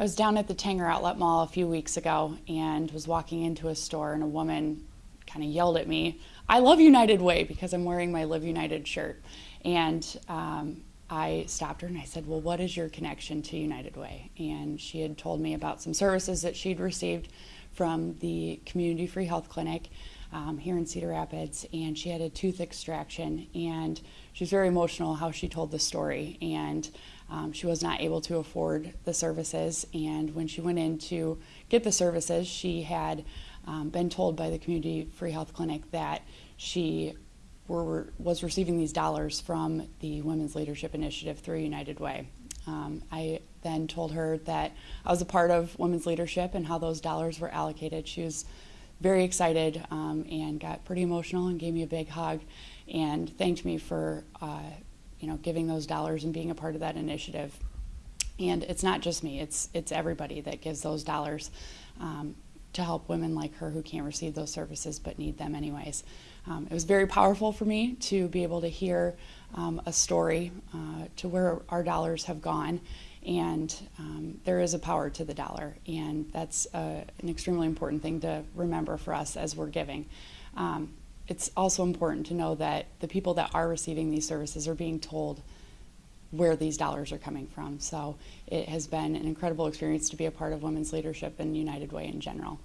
I was down at the Tanger Outlet Mall a few weeks ago and was walking into a store and a woman kind of yelled at me, I love United Way because I'm wearing my Live United shirt. And um, I stopped her and I said, Well, what is your connection to United Way? And she had told me about some services that she'd received from the Community Free Health Clinic um, here in Cedar Rapids. And she had a tooth extraction. And she was very emotional how she told the story. And um, she was not able to afford the services. And when she went in to get the services, she had um, been told by the Community Free Health Clinic that she were, was receiving these dollars from the Women's Leadership Initiative through United Way. Um, I then told her that I was a part of Women's Leadership and how those dollars were allocated. She was very excited um, and got pretty emotional and gave me a big hug and thanked me for uh, you know giving those dollars and being a part of that initiative. And it's not just me; it's it's everybody that gives those dollars. Um, to help women like her who can't receive those services but need them anyways. Um, it was very powerful for me to be able to hear um, a story uh, to where our dollars have gone and um, there is a power to the dollar and that's uh, an extremely important thing to remember for us as we're giving. Um, it's also important to know that the people that are receiving these services are being told where these dollars are coming from. So it has been an incredible experience to be a part of women's leadership and United Way in general.